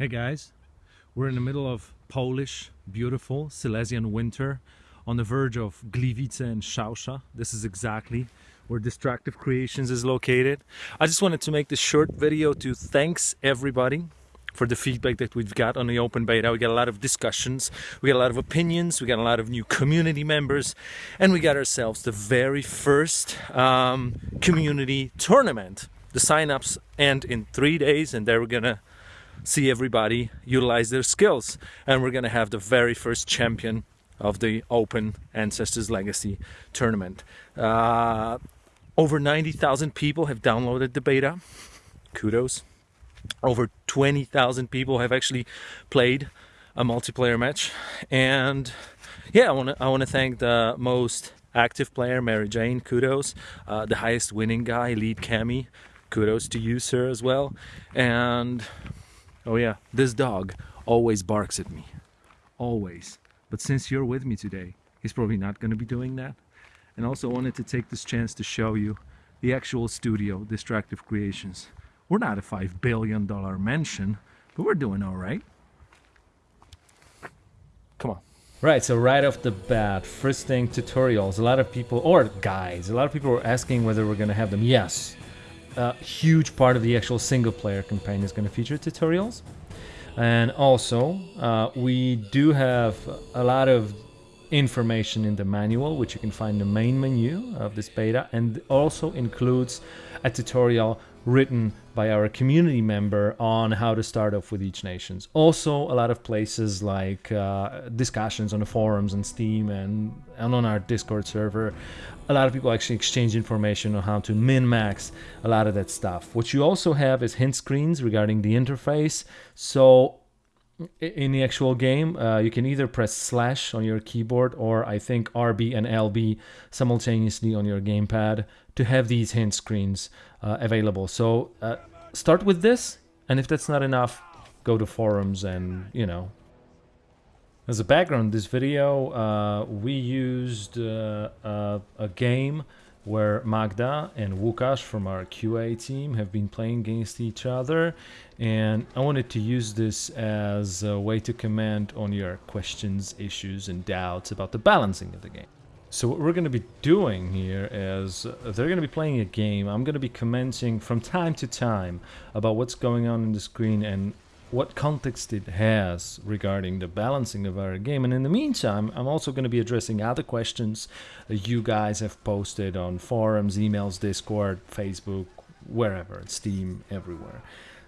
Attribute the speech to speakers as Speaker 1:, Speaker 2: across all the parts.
Speaker 1: Hey guys, we're in the middle of Polish, beautiful Silesian winter on the verge of Gliwice and Szausza. This is exactly where Destructive Creations is located. I just wanted to make this short video to thanks everybody for the feedback that we've got on the open beta. We got a lot of discussions, we got a lot of opinions, we got a lot of new community members, and we got ourselves the very first um, community tournament. The sign-ups end in three days and they're gonna see everybody utilize their skills. And we're gonna have the very first champion of the Open Ancestors Legacy tournament. Uh, over 90,000 people have downloaded the beta. Kudos. Over 20,000 people have actually played a multiplayer match. And yeah, I want to I want to thank the most active player, Mary Jane. Kudos. Uh, the highest winning guy, Lead Cami. Kudos to you, sir, as well. And Oh yeah, this dog always barks at me. Always. But since you're with me today, he's probably not going to be doing that. And also wanted to take this chance to show you the actual studio, Destructive Creations. We're not a $5 billion mansion, but we're doing all right. Come on.
Speaker 2: Right, so right off the bat, first thing, tutorials. A lot of people, or guides, a lot of people were asking whether we're going to have them. Yes, a huge part of the actual single player campaign is going to feature tutorials. And also, uh, we do have a lot of information in the manual, which you can find in the main menu of this beta, and also includes a tutorial written by our community member on how to start off with each nations. Also, a lot of places like uh, discussions on the forums and Steam and, and on our Discord server. A lot of people actually exchange information on how to min-max a lot of that stuff. What you also have is hint screens regarding the interface. So in the actual game, uh, you can either press slash on your keyboard or I think RB and LB simultaneously on your gamepad to have these hint screens uh, available. So uh, start with this, and if that's not enough, go to forums and, you know. As a background, this video, uh, we used uh, a game where Magda and Łukasz from our QA team have been playing against each other and I wanted to use this as a way to comment on your questions, issues and doubts about the balancing of the game. So what we're going to be doing here is uh, they're going to be playing a game. I'm going to be commenting from time to time about what's going on in the screen and what context it has regarding the balancing of our game. And in the meantime, I'm also going to be addressing other questions you guys have posted on forums, emails, Discord, Facebook, wherever, Steam, everywhere.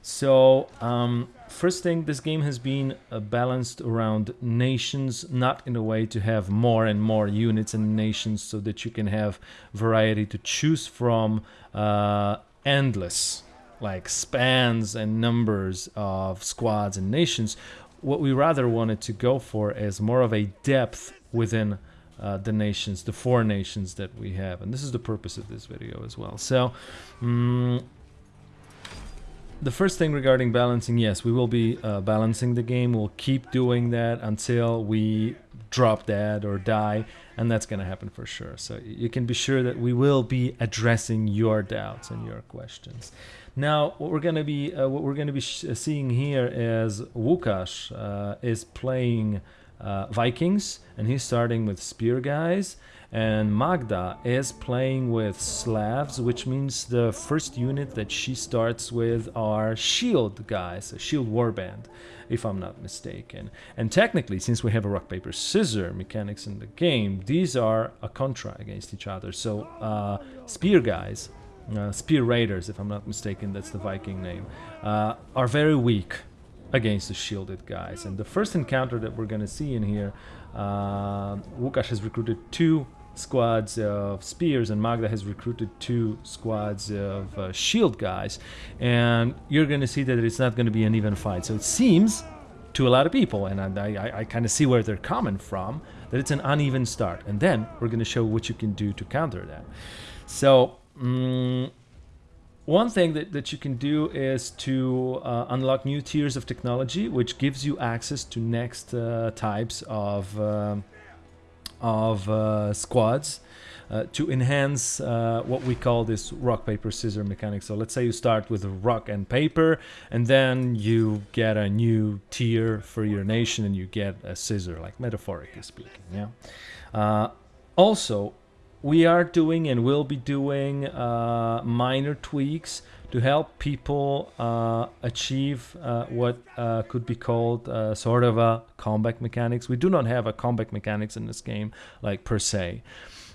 Speaker 2: So, um, first thing, this game has been uh, balanced around nations, not in a way to have more and more units and nations so that you can have variety to choose from, uh, endless, like spans and numbers of squads and nations. What we rather wanted to go for is more of a depth within uh, the nations, the four nations that we have. And this is the purpose of this video as well. So, um, the first thing regarding balancing, yes, we will be uh, balancing the game. We'll keep doing that until we drop dead or die, and that's going to happen for sure. So you can be sure that we will be addressing your doubts and your questions. Now, what we're going to be uh, what we're going to be seeing here is Łukasz uh, is playing uh, Vikings, and he's starting with spear guys and Magda is playing with Slavs, which means the first unit that she starts with are shield guys, a shield warband, if I'm not mistaken. And technically, since we have a rock, paper, scissor mechanics in the game, these are a contra against each other. So uh, spear guys, uh, spear raiders, if I'm not mistaken, that's the Viking name, uh, are very weak against the shielded guys. And the first encounter that we're going to see in here, uh, Łukasz has recruited two squads of spears and Magda has recruited two squads of uh, shield guys and you're going to see that it's not going to be an even fight. So it seems to a lot of people and I, I, I kind of see where they're coming from that it's an uneven start. And then we're going to show what you can do to counter that. So um, one thing that, that you can do is to uh, unlock new tiers of technology which gives you access to next uh, types of um, of uh, squads uh, to enhance uh, what we call this rock paper scissor mechanic. So let's say you start with rock and paper, and then you get a new tier for your nation, and you get a scissor, like metaphorically speaking. Yeah. Uh, also, we are doing and will be doing uh, minor tweaks to help people uh, achieve uh, what uh, could be called uh, sort of a combat mechanics. We do not have a combat mechanics in this game, like per se,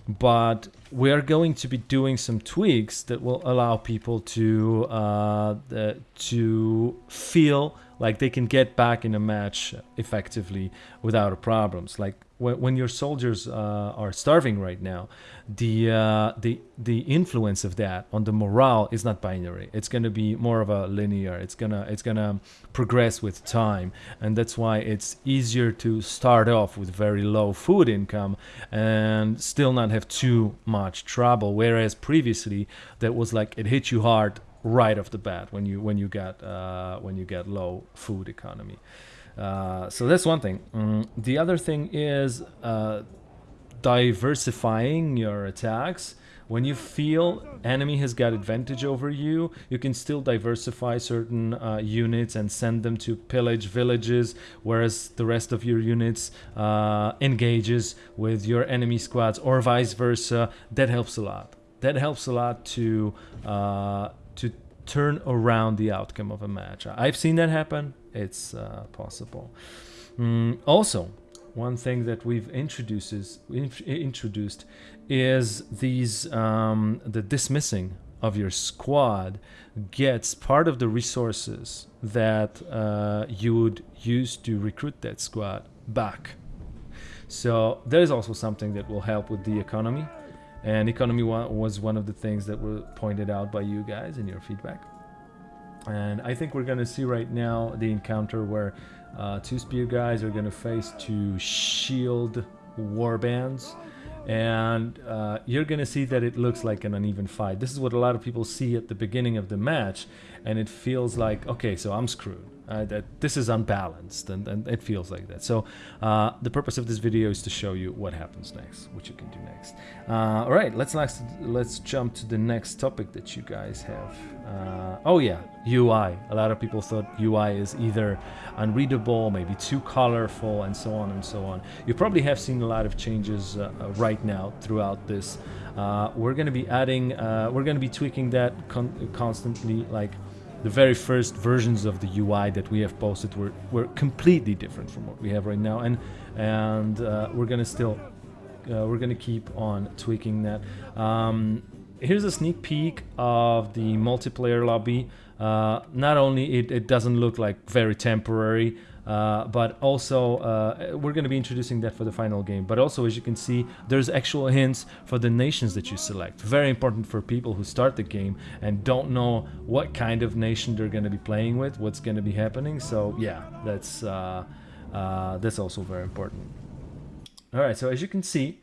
Speaker 2: but we are going to be doing some tweaks that will allow people to uh, the, to feel like they can get back in a match effectively without problems. Like when, your soldiers uh, are starving right now, the uh, the the influence of that on the morale is not binary. It's going to be more of a linear. It's gonna it's gonna progress with time, and that's why it's easier to start off with very low food income and still not have too much trouble. Whereas previously, that was like it hit you hard right off the bat when you when you get uh, when you get low food economy. Uh, so that's one thing. Mm, the other thing is uh, diversifying your attacks. When you feel enemy has got advantage over you, you can still diversify certain uh, units and send them to pillage villages, whereas the rest of your units uh, engages with your enemy squads, or vice versa. That helps a lot. That helps a lot to uh, to turn around the outcome of a match. I've seen that happen. It's uh, possible. Mm, also, one thing that we've introduced is, introduced is these um, the dismissing of your squad gets part of the resources that uh, you would use to recruit that squad back. So there is also something that will help with the economy, and economy was one of the things that were pointed out by you guys in your feedback. And I think we're gonna see right now the encounter where uh, two spear guys are gonna face two shield warbands and uh, you're gonna see that it looks like an uneven fight. This is what a lot of people see at the beginning of the match, and it feels like okay, so I'm screwed. Uh, that this is unbalanced, and, and it feels like that. So uh, the purpose of this video is to show you what happens next, what you can do next. Uh, all right, let's next let's jump to the next topic that you guys have. Uh, oh yeah, UI. A lot of people thought UI is either unreadable, maybe too colorful, and so on and so on. You probably have seen a lot of changes uh, uh, right now throughout this. we're going to be adding, we're going to be tweaking that con constantly, like the very first versions of the UI that we have posted were, were completely different from what we have right now. And and uh, we're gonna still uh, we're gonna keep on tweaking that. Um, here's a sneak peek of the multiplayer lobby. Uh, not only it, it doesn't look like very temporary uh, but also uh, we're going to be introducing that for the final game. But also as you can see there's actual hints for the nations that you select. Very important for people who start the game and don't know what kind of nation they're going to be playing with what's going to be happening. So yeah that's uh, uh, that's also very important. All right so as you can see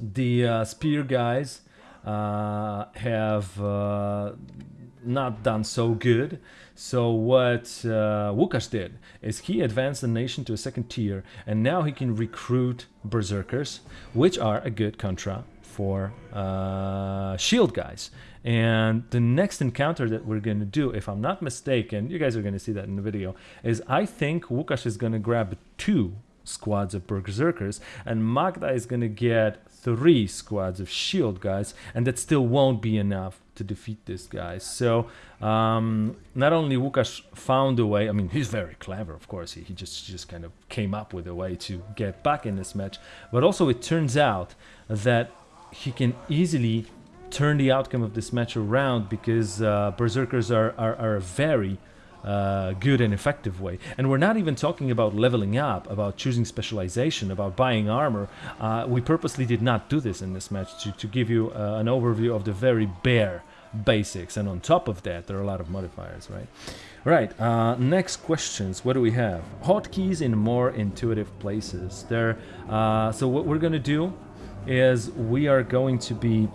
Speaker 2: the uh, spear guys have not done so good. So what uh, Łukasz did is he advanced the nation to a second tier and now he can recruit berserkers, which are a good contra for uh, shield guys. And the next encounter that we're going to do, if I'm not mistaken, you guys are going to see that in the video, is I think Łukasz is going to grab two squads of berserkers and Magda is going to get three squads of shield guys and that still won't be enough to defeat this guy. So um, not only Łukasz found a way, I mean, he's very clever, of course. He, he just just kind of came up with a way to get back in this match, but also it turns out that he can easily turn the outcome of this match around because uh, berserkers are, are, are a very uh, good and effective way. And we're not even talking about leveling up, about choosing specialization, about buying armor. Uh, we purposely did not do this in this match to, to give you uh, an overview of the very bare basics. And on top of that, there are a lot of modifiers, right? Right, uh, next questions. What do we have? Hotkeys in more intuitive places. There. Uh, so what we're going to do is we are going to be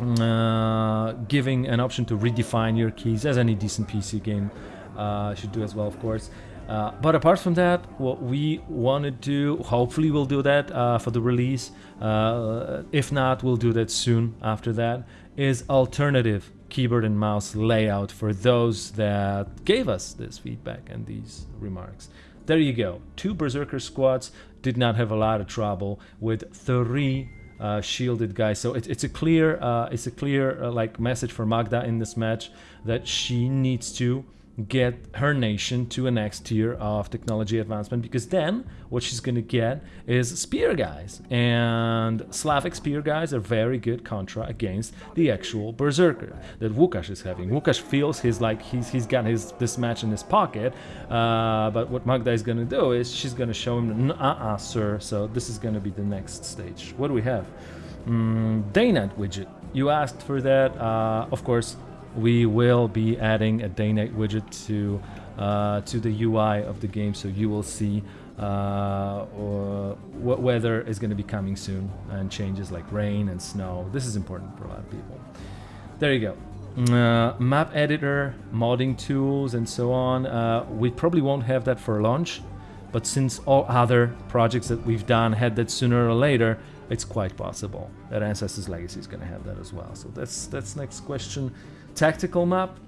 Speaker 2: uh, giving an option to redefine your keys as any decent PC game should do as well, of course. Uh, but apart from that, what we want to do, hopefully we'll do that uh, for the release. Uh, if not, we'll do that soon after that. Is alternative keyboard and mouse layout for those that gave us this feedback and these remarks. There you go. Two Berserker squads did not have a lot of trouble with three uh, shielded guys. So it, it's a clear, uh, it's a clear uh, like message for Magda in this match that she needs to get her nation to a next tier of technology advancement because then what she's gonna get is spear guys and Slavic spear guys are very good contra against the actual berserker that Łukasz is having. Łukasz feels he's like he's he's got his this match in his pocket, uh, but what Magda is gonna do is she's gonna show him uh-uh sir. So this is gonna be the next stage. What do we have? Mm, Daynight widget. You asked for that. Uh, of course, we will be adding a Daynight widget to uh, to the UI of the game, so you will see uh, what weather is going to be coming soon and changes like rain and snow. This is important for a lot of people. There you go. Uh, map editor, modding tools, and so on. Uh, we probably won't have that for launch, but since all other projects that we've done had that sooner or later, it's quite possible that Ancestors Legacy is going to have that as well. So that's that's next question tactical map.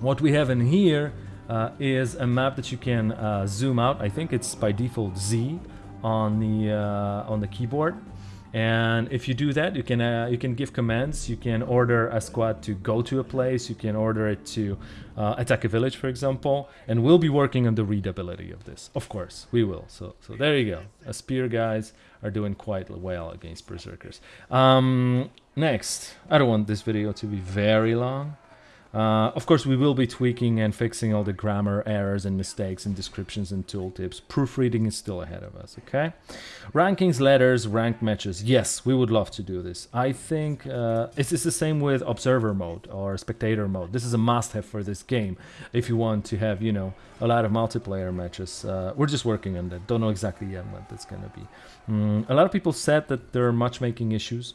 Speaker 2: What we have in here uh, is a map that you can uh, zoom out. I think it's by default Z on the uh, on the keyboard. And if you do that, you can uh, you can give commands. You can order a squad to go to a place. You can order it to uh, attack a village, for example. And we'll be working on the readability of this. Of course, we will. So so there you go. A spear guys are doing quite well against berserkers. Um, next, I don't want this video to be very long. Uh, of course, we will be tweaking and fixing all the grammar errors and mistakes and descriptions and tooltips. Proofreading is still ahead of us, okay? Rankings, letters, ranked matches. Yes, we would love to do this. I think uh, it's, the same with observer mode or spectator mode. This is a must-have for this game if you want to have, you know, a lot of multiplayer matches. Uh, we're just working on that. Don't know exactly yet what that's going to be. Mm, a lot of people said that there are matchmaking issues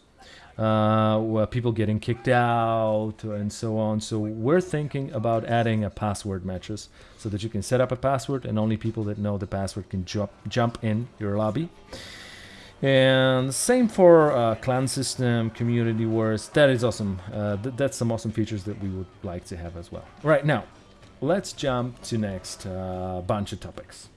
Speaker 2: uh, people getting kicked out and so on. So we're thinking about adding a password matches so that you can set up a password and only people that know the password can jump jump in your lobby. And same for uh, clan system, community wars. That is awesome. Uh, th that's some awesome features that we would like to have as well. Right now, let's jump to next uh, bunch of topics.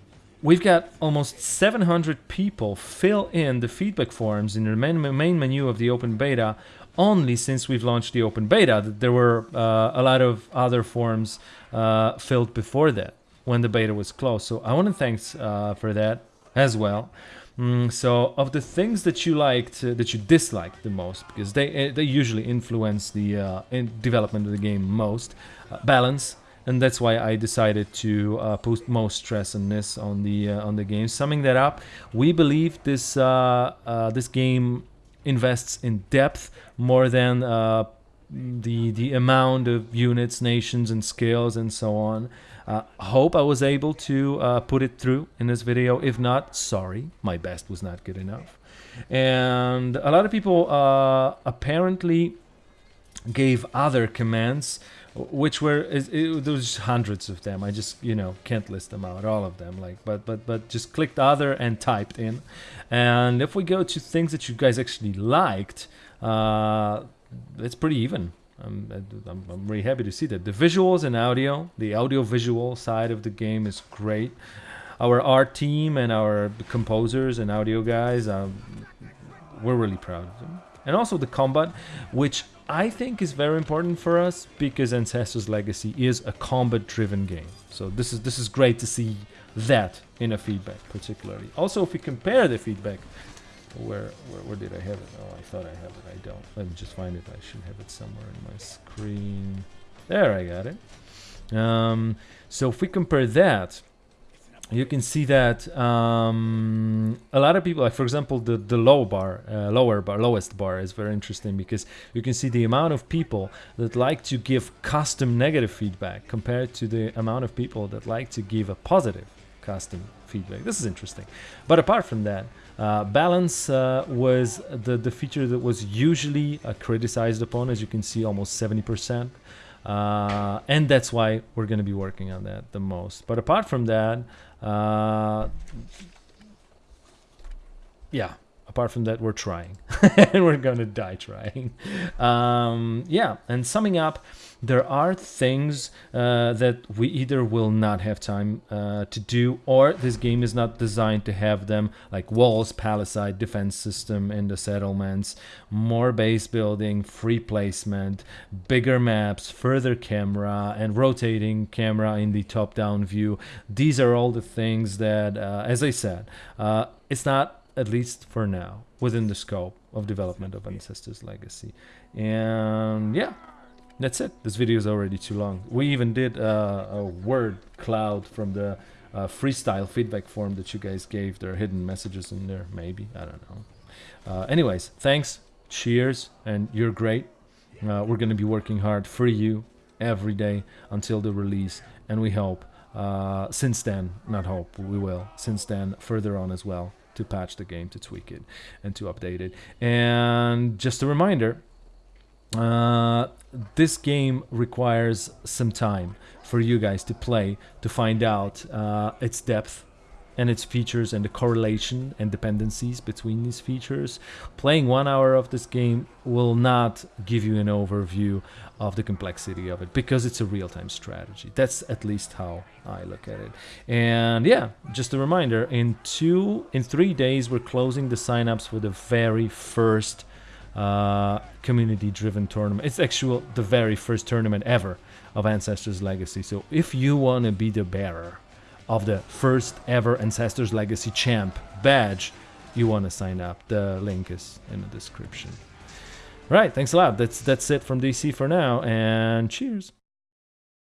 Speaker 2: We've got almost 700 people fill in the feedback forms in the main, main menu of the open beta only since we've launched the open beta. There were uh, a lot of other forms uh, filled before that when the beta was closed. So I want to thank uh, for that as well. Mm, so of the things that you liked, uh, that you disliked the most, because they eh, they usually influence the uh, in development of the game most, uh, balance, and that's why I decided to uh, put most stress on this on the uh, on the game. Summing that up, we believe this uh, uh this game invests in depth more than uh, the the amount of units, nations, and skills and so on. Uh, hope I was able to put it through in this video. If not, sorry, my best was not good enough. And a lot of people apparently gave other commands which were it, it, there was hundreds of them. I just you know can't list them out all of them like but but but just clicked other and typed in. And if we go to things that you guys actually liked uh it's pretty even. I'm, I'm, I'm really happy to see that. The visuals and audio the audio visual side of the game is great. Our art team and our composers and audio guys um, we're really proud of them and also the combat which I think is very important for us because Ancestors Legacy is a combat-driven game. So this is this is great to see that in a feedback, particularly. Also, if we compare the feedback, where where, where did I have it? Oh, I thought I have it. I don't. Let me just find it. I should have it somewhere in my screen. There, I got it. Um, so if we compare that you can see that um, a lot of people, like for example, the the low bar, uh, lower bar, lowest bar is very interesting because you can see the amount of people that like to give custom negative feedback compared to the amount of people that like to give a positive custom feedback. This is interesting. But apart from that, uh, balance uh, was the the feature that was usually uh, criticized upon, as you can see, almost 70%. uh, and that's why we're going to be working on that the most. But apart from that, uh, yeah, apart from that, we're trying, and we're gonna die trying. Um, yeah, and summing up, there are things uh, that we either will not have time uh, to do, or this game is not designed to have them, like walls, palisade, defense system in the settlements, more base building, free placement, bigger maps, further camera, and rotating camera in the top-down view. These are all the things that, uh, as I said, uh, it's not at least for now, within the scope of development of Ancestors Legacy. And yeah, that's it. This video is already too long. We even did uh, a word cloud from the uh, freestyle feedback form that you guys gave. There are hidden messages in there, maybe. I don't know. Uh, anyways, thanks, cheers, and you're great. Uh, we're going to be working hard for you every day until the release, and we hope uh, since then, not hope, we will, since then, further on as well to patch the game, to tweak it, and to update it. And just a reminder, uh, this game requires some time for you guys to play to find out uh, its depth and its features and the correlation and dependencies between these features. Playing one hour of this game will not give you an overview of the complexity of it because it's a real-time strategy. That's at least how I look at it. And yeah, just a reminder, in two, in three days, we're closing the signups for the very first uh, community-driven tournament. It's actual the very first tournament ever of Ancestors Legacy. So if you want to be the bearer of the first ever Ancestors Legacy Champ badge, you want to sign up. The link is in the description. Right, thanks a lot. That's that's it from DC for now, and cheers.